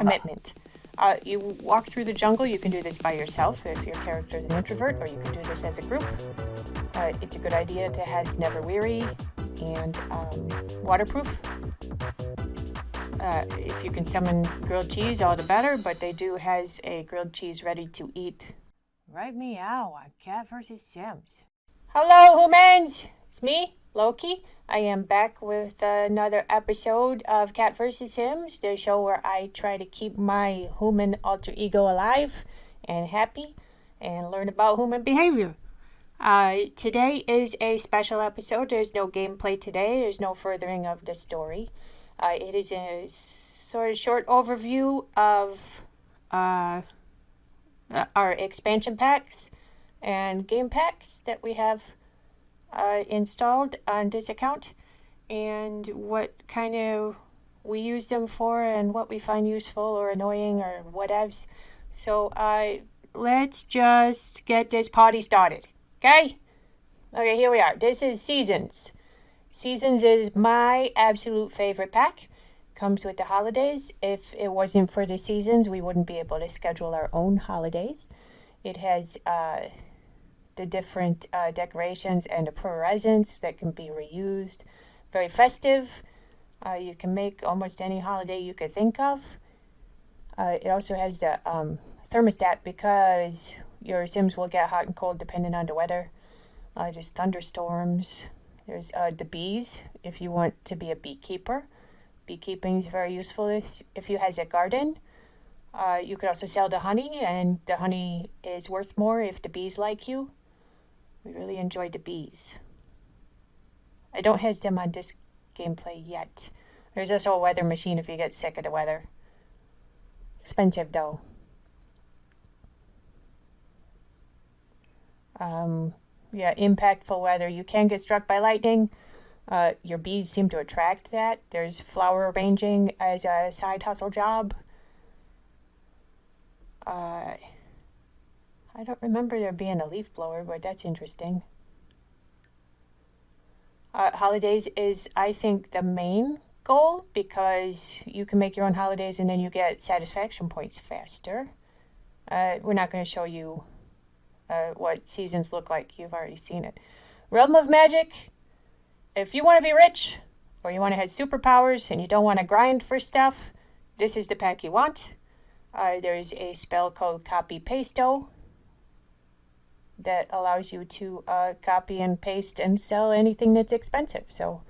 Commitment. Uh, you walk through the jungle. You can do this by yourself if your character is an introvert, or you can do this as a group. Uh, it's a good idea to has never weary and um, waterproof. Uh, if you can summon grilled cheese, all the better. But they do has a grilled cheese ready to eat. Right meow on Cat versus Sims. Hello, humans. It's me, Loki. I am back with another episode of Cat vs. Sims, the show where I try to keep my human alter ego alive and happy and learn about human behavior. Uh, today is a special episode. There's no gameplay today, there's no furthering of the story. Uh, it is a sort of short overview of uh, our expansion packs and game packs that we have uh, installed on this account and what kind of we use them for and what we find useful or annoying or whatevs. So uh, let's just get this party started, okay? Okay, here we are. This is Seasons. Seasons is my absolute favorite pack. Comes with the holidays. If it wasn't for the seasons, we wouldn't be able to schedule our own holidays. It has uh, the different uh, decorations and the presents that can be reused. Very festive. Uh, you can make almost any holiday you could think of. Uh, it also has the um, thermostat because your Sims will get hot and cold depending on the weather. Uh, there's thunderstorms. There's uh, the bees if you want to be a beekeeper. Beekeeping is very useful if, you has a garden. Uh, you could also sell the honey, and the honey is worth more if the bees like you. We really enjoyed the bees. I don't have them on this gameplay yet. There's also a weather machine if you get sick of the weather. Expensive though. Um, yeah, impactful weather. You can get struck by lightning. Uh, your bees seem to attract that. There's flower arranging as a side hustle job. Uh, I don't remember there being a leaf blower, but that's interesting. Uh, holidays is, I think, the main goal because you can make your own holidays and then you get satisfaction points faster. Uh, we're not going to show you uh, what seasons look like. You've already seen it. Realm of Magic. If you want to be rich or you want to have superpowers and you don't want to grind for stuff, this is the pack you want. Uh, there's a spell called Copypasta that allows you to uh, copy and paste and sell anything that's expensive. So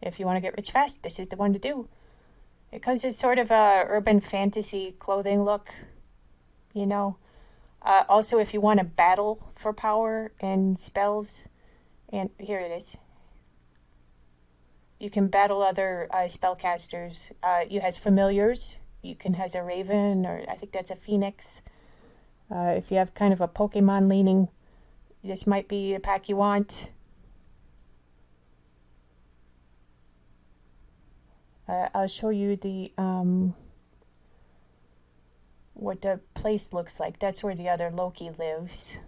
if you want to get rich fast, this is the one to do. It comes as sort of a urban fantasy clothing look, you know. Uh, also, if you want to battle for power and spells, and here it is. You can battle other uh, spellcasters. Uh, you has familiars. You can has a raven, or I think that's a phoenix. Uh, if you have kind of a Pokemon leaning this might be a pack you want. Uh, I'll show you the um, what the place looks like. That's where the other Loki lives.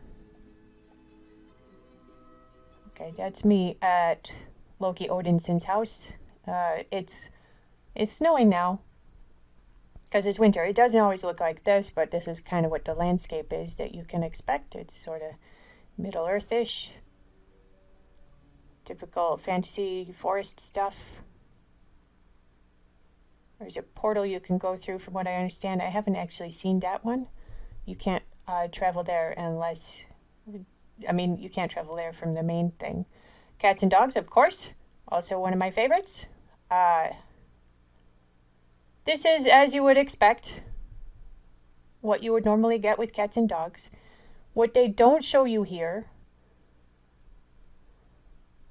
Okay, that's me at Loki Odinson's house. Uh, it's it's snowing now because it's winter. It doesn't always look like this, but this is kind of what the landscape is that you can expect. It's sort of Middle Earth-ish. typical fantasy forest stuff. There's a portal you can go through, from what I understand. I haven't actually seen that one. You can't uh, travel there unless, I mean, you can't travel there from the main thing. Cats and dogs, of course, also one of my favorites. Uh, this is, as you would expect, what you would normally get with cats and dogs. What they don't show you here,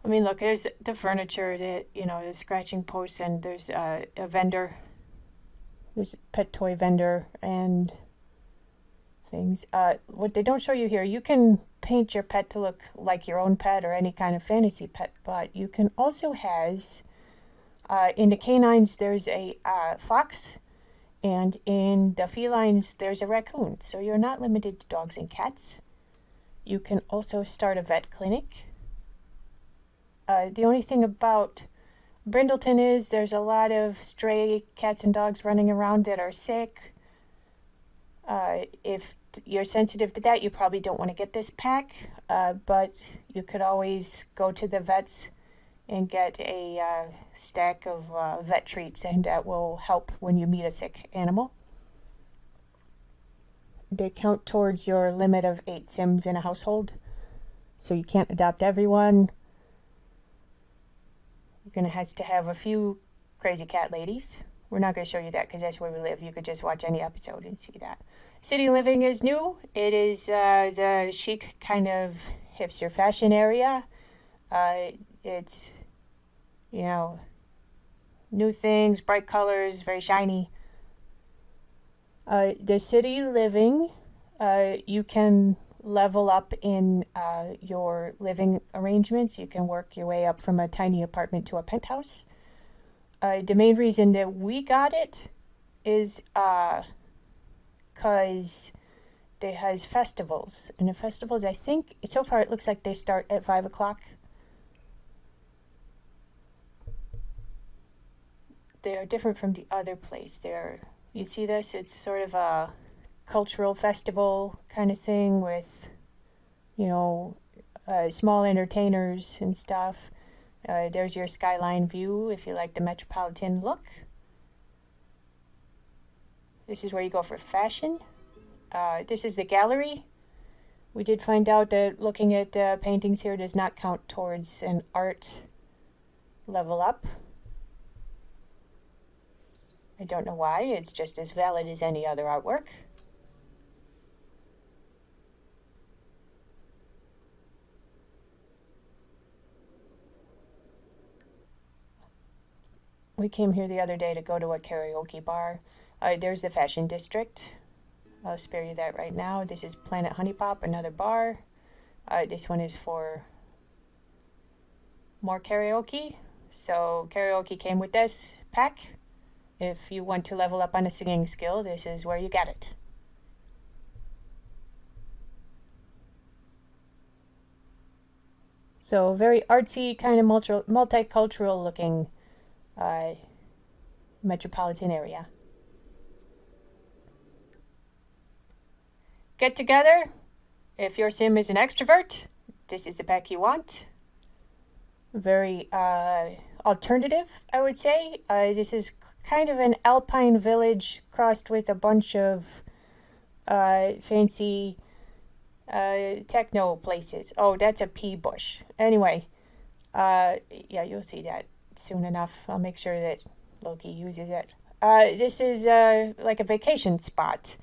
I mean, look, there's the furniture that, you know, the scratching posts, and there's uh, a vendor. There's a pet toy vendor and things. Uh, what they don't show you here, you can paint your pet to look like your own pet or any kind of fantasy pet, but you can also has, uh, in the canines, there's a uh, fox and in the felines, there's a raccoon. So you're not limited to dogs and cats. You can also start a vet clinic. Uh, the only thing about Brindleton is there's a lot of stray cats and dogs running around that are sick. Uh, if you're sensitive to that, you probably don't want to get this pack, uh, but you could always go to the vets and get a uh, stack of uh, vet treats, and that will help when you meet a sick animal. They count towards your limit of eight Sims in a household, so you can't adopt everyone. You're going to have to have a few crazy cat ladies. We're not going to show you that because that's where we live. You could just watch any episode and see that. City Living is new. It is uh, the chic kind of hipster fashion area. Uh, it's, you know, new things, bright colors, very shiny. Uh, the city living, uh, you can level up in uh, your living arrangements. You can work your way up from a tiny apartment to a penthouse. Uh, the main reason that we got it is because uh, it has festivals. And the festivals, I think, so far it looks like they start at 5 o'clock they are different from the other place. They're, you see this? It's sort of a cultural festival kind of thing with, you know, uh, small entertainers and stuff. Uh, there's your skyline view if you like the metropolitan look. This is where you go for fashion. Uh, this is the gallery. We did find out that looking at uh, paintings here does not count towards an art level up. I don't know why, it's just as valid as any other artwork. We came here the other day to go to a karaoke bar. Uh, there's the Fashion District. I'll spare you that right now. This is Planet Honey Pop, another bar. Uh, this one is for more karaoke. So karaoke came with this pack. If you want to level up on a singing skill, this is where you get it. So very artsy, kind of multi multicultural looking uh, metropolitan area. Get together. If your sim is an extrovert, this is the pack you want. Very uh, alternative, I would say. Uh, this is kind of an alpine village crossed with a bunch of uh, fancy uh, techno places. Oh, that's a pea bush. Anyway, uh, yeah, you'll see that soon enough. I'll make sure that Loki uses it. Uh, this is uh, like a vacation spot,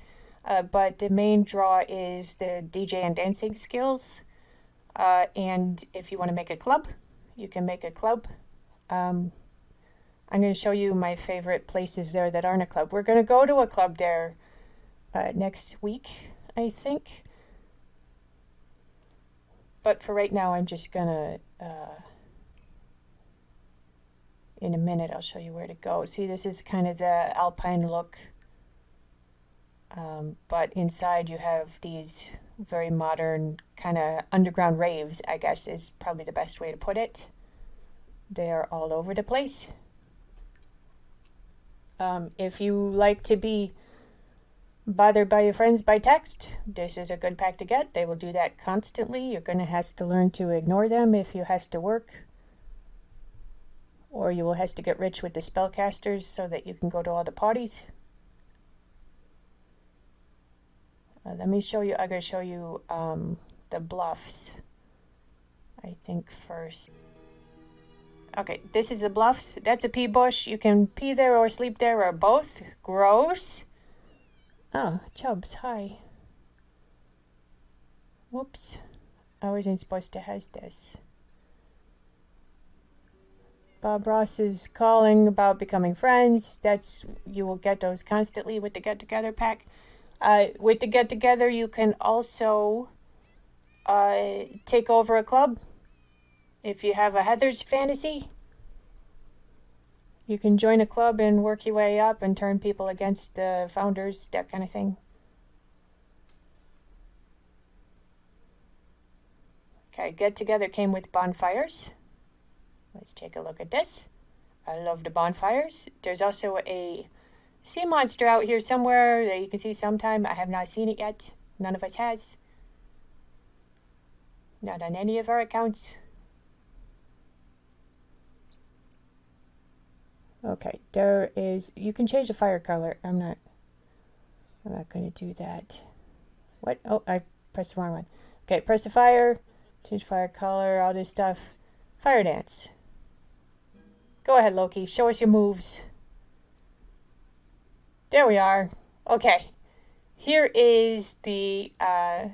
uh, but the main draw is the DJ and dancing skills. Uh, and if you want to make a club, you can make a club um, I'm going to show you my favorite places there that aren't a club. We're going to go to a club there uh, next week, I think. But for right now, I'm just going to, uh, in a minute, I'll show you where to go. See, this is kind of the alpine look. Um, but inside you have these very modern kind of underground raves, I guess is probably the best way to put it. They're all over the place. Um, if you like to be bothered by your friends by text, this is a good pack to get. They will do that constantly. You're going to have to learn to ignore them if you has to work. Or you will have to get rich with the spellcasters so that you can go to all the parties. Uh, let me show you, I'm going to show you um, the bluffs, I think first. Okay, this is the bluffs. That's a pea bush. You can pee there or sleep there or both. Gross. Oh, Chubs, hi. Whoops. I wasn't supposed to have this. Bob Ross is calling about becoming friends. That's you will get those constantly with the get together pack. Uh, with the get together, you can also uh, take over a club if you have a Heather's fantasy, you can join a club and work your way up and turn people against the founders, that kind of thing. Okay, get together came with bonfires. Let's take a look at this. I love the bonfires. There's also a sea monster out here somewhere that you can see sometime. I have not seen it yet. None of us has. Not on any of our accounts. Okay, there is, you can change the fire color. I'm not, I'm not going to do that. What? Oh, I pressed the wrong one. Okay, press the fire, change fire color, all this stuff. Fire dance. Go ahead, Loki. Show us your moves. There we are. Okay. Here is the uh,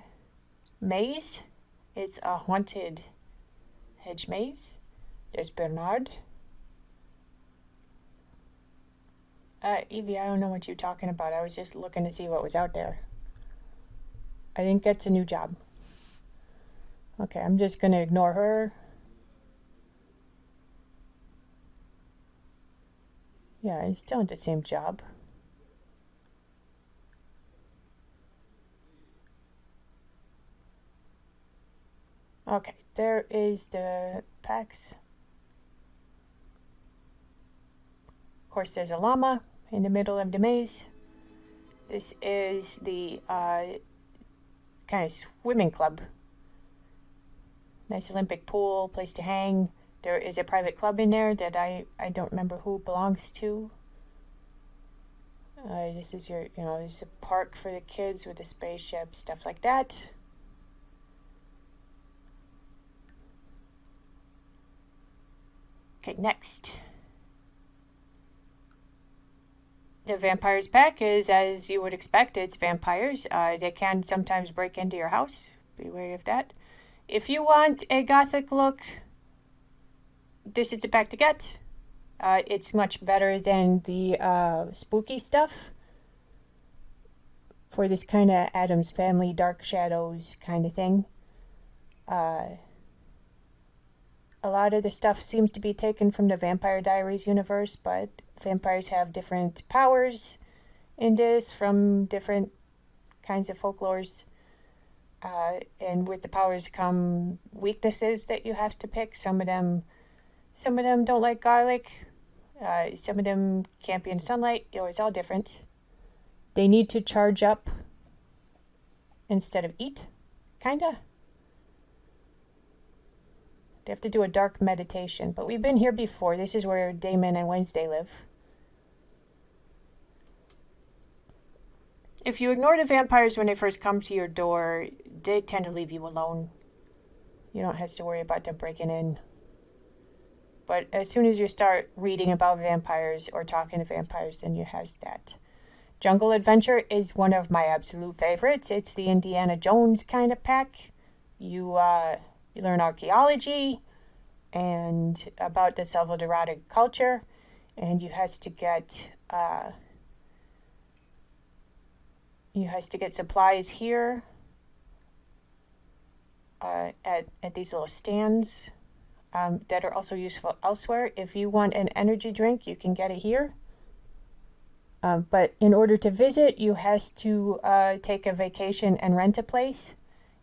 maze. It's a haunted hedge maze. There's Bernard. Uh, Evie, I don't know what you're talking about. I was just looking to see what was out there. I didn't get a new job. Okay, I'm just going to ignore her. Yeah, he's still in the same job. Okay, there is the packs. Of course, there's a llama in the middle of the maze. This is the uh, kind of swimming club. Nice Olympic pool, place to hang. There is a private club in there that I, I don't remember who belongs to. Uh, this is your, you know, there's a park for the kids with a spaceship, stuff like that. Okay, next. The vampires pack is as you would expect, it's vampires. Uh, they can sometimes break into your house. Be wary of that. If you want a gothic look, this is a pack to get. Uh, it's much better than the uh, spooky stuff for this kind of Addams Family Dark Shadows kind of thing. Uh, a lot of the stuff seems to be taken from the Vampire Diaries universe, but vampires have different powers in this from different kinds of folklores. Uh, and with the powers come weaknesses that you have to pick. Some of them some of them don't like garlic. Uh, some of them can't be in sunlight. It's all different. They need to charge up instead of eat, kinda. They have to do a dark meditation. But we've been here before. This is where Damon and Wednesday live. If you ignore the vampires when they first come to your door, they tend to leave you alone. You don't have to worry about them breaking in. But as soon as you start reading about vampires or talking to vampires, then you have that. Jungle Adventure is one of my absolute favorites. It's the Indiana Jones kind of pack. You uh, you learn archaeology and about the Salvadoran culture, and you has to get uh, you has to get supplies here uh, at at these little stands um, that are also useful elsewhere. If you want an energy drink, you can get it here. Uh, but in order to visit, you has to uh, take a vacation and rent a place.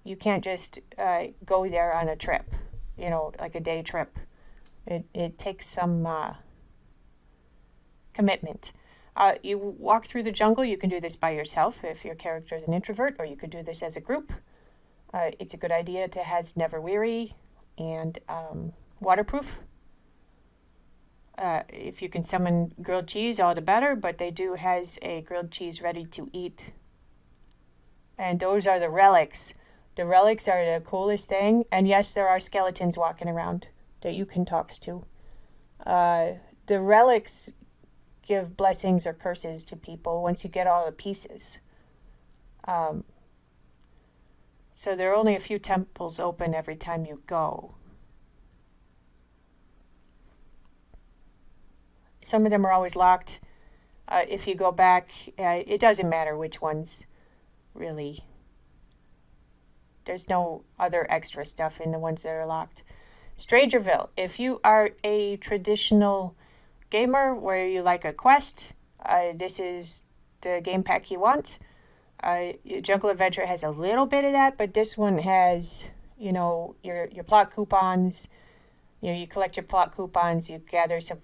You can't just uh, go there on a trip, you know, like a day trip. It, it takes some uh, commitment. Uh, you walk through the jungle. You can do this by yourself if your character is an introvert, or you could do this as a group. Uh, it's a good idea to has Never Weary and um, waterproof. Uh, if you can summon grilled cheese, all the better, but they do has a grilled cheese ready to eat. And those are the relics. The relics are the coolest thing. And yes, there are skeletons walking around that you can talk to. Uh, the relics give blessings or curses to people once you get all the pieces. Um, so there are only a few temples open every time you go. Some of them are always locked. Uh, if you go back, uh, it doesn't matter which ones, really. There's no other extra stuff in the ones that are locked. Strangerville, if you are a traditional gamer where you like a quest, uh, this is the game pack you want. Uh, Jungle Adventure has a little bit of that, but this one has, you know, your, your plot coupons. You know, you collect your plot coupons, you gather some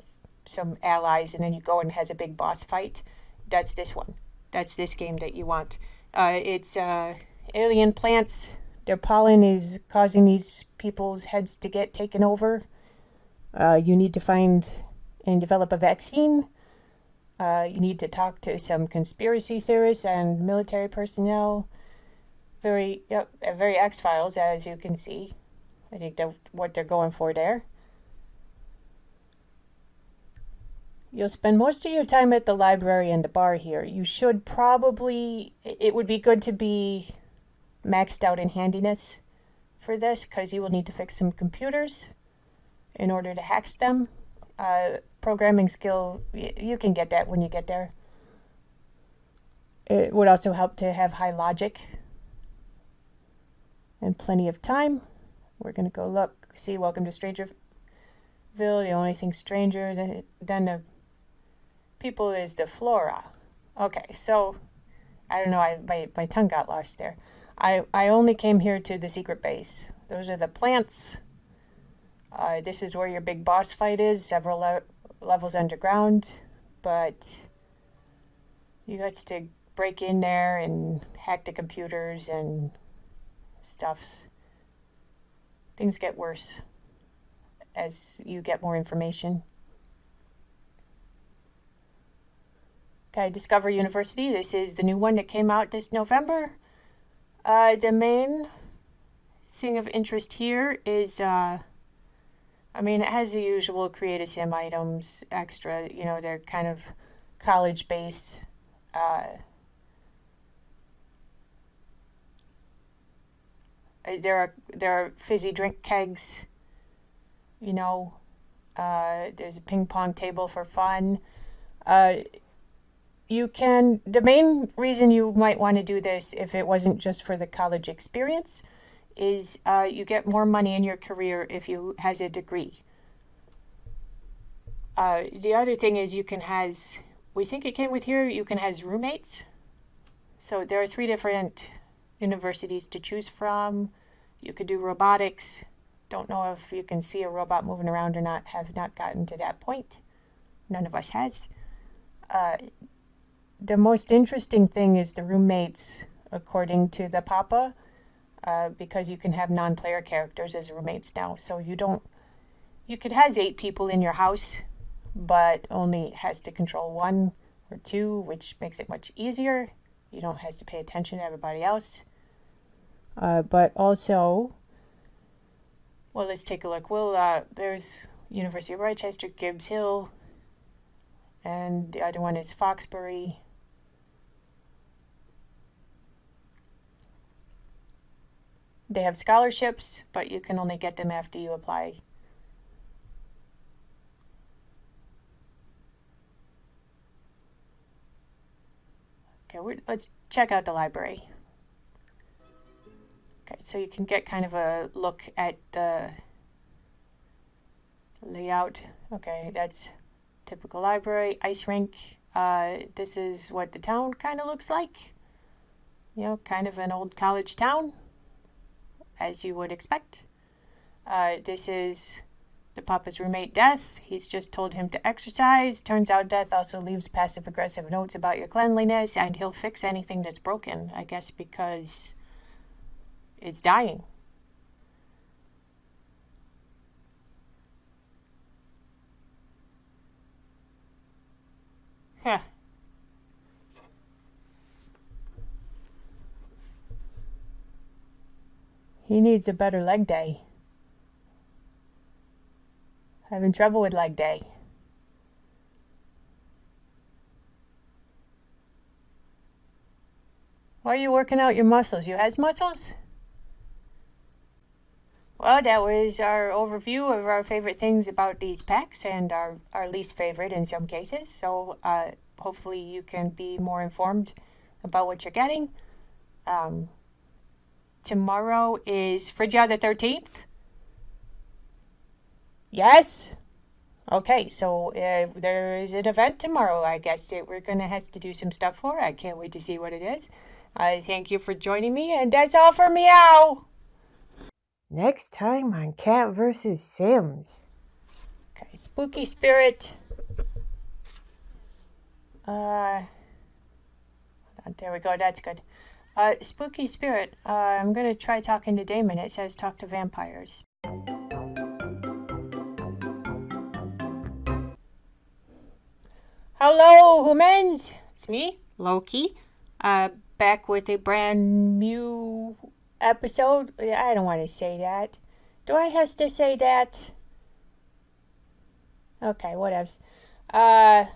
some allies, and then you go and has a big boss fight. That's this one. That's this game that you want. Uh, it's uh, alien plants. Their pollen is causing these people's heads to get taken over. Uh, you need to find and develop a vaccine. Uh, you need to talk to some conspiracy theorists and military personnel. Very, yep, very X Files, as you can see. I think that's what they're going for there. You'll spend most of your time at the library and the bar here. You should probably, it would be good to be maxed out in handiness for this because you will need to fix some computers in order to hack them. Uh, programming skill, you can get that when you get there. It would also help to have high logic and plenty of time. We're going to go look, see Welcome to Strangerville. The only thing stranger than the people is the flora. Okay, so I don't know, I, my, my tongue got lost there. I, I only came here to the secret base. Those are the plants. Uh, this is where your big boss fight is, several le levels underground, but you got to break in there and hack the computers and stuffs. Things get worse as you get more information. Okay, Discover University. This is the new one that came out this November. Uh, the main thing of interest here is, uh, I mean, it has the usual create a sim items extra. You know, they're kind of college based. Uh, there are there are fizzy drink kegs. You know, uh, there's a ping pong table for fun. You can, the main reason you might want to do this if it wasn't just for the college experience is uh, you get more money in your career if you has a degree. Uh, the other thing is you can has, we think it came with here, you can has roommates. So there are three different universities to choose from. You could do robotics. Don't know if you can see a robot moving around or not, have not gotten to that point. None of us has. Uh, the most interesting thing is the roommates, according to the Papa, uh, because you can have non-player characters as roommates now. So you don't, you could has eight people in your house, but only has to control one or two, which makes it much easier. You don't have to pay attention to everybody else. Uh, but also, well, let's take a look. Well, uh, there's University of Rochester, Gibbs Hill, and the other one is Foxbury. They have scholarships, but you can only get them after you apply. Okay, let's check out the library. Okay, so you can get kind of a look at the layout. Okay, that's typical library, ice rink. Uh, this is what the town kind of looks like. You know, kind of an old college town as you would expect. Uh, this is the Papa's roommate, Death. He's just told him to exercise. Turns out Death also leaves passive aggressive notes about your cleanliness, and he'll fix anything that's broken, I guess, because it's dying. Huh. He needs a better leg day. Having trouble with leg day. Why are you working out your muscles? You has muscles? Well, that was our overview of our favorite things about these packs and our, our least favorite in some cases. So uh, hopefully you can be more informed about what you're getting. Um, Tomorrow is Friday the 13th? Yes? Okay, so uh, there is an event tomorrow, I guess, that we're going to have to do some stuff for. I can't wait to see what it is. I thank you for joining me, and that's all for meow. Next time on Cat vs. Sims. Okay, Spooky Spirit. Uh, there we go. That's good. Uh, spooky spirit. Uh, I'm gonna try talking to Damon. It says talk to vampires. Hello, humans. It's me, Loki. Uh, back with a brand new episode. I don't want to say that. Do I have to say that? Okay, whatevs. Uh.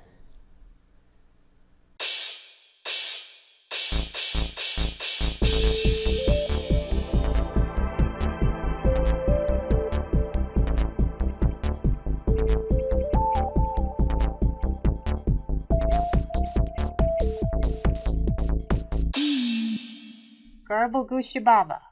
不恭喜爸爸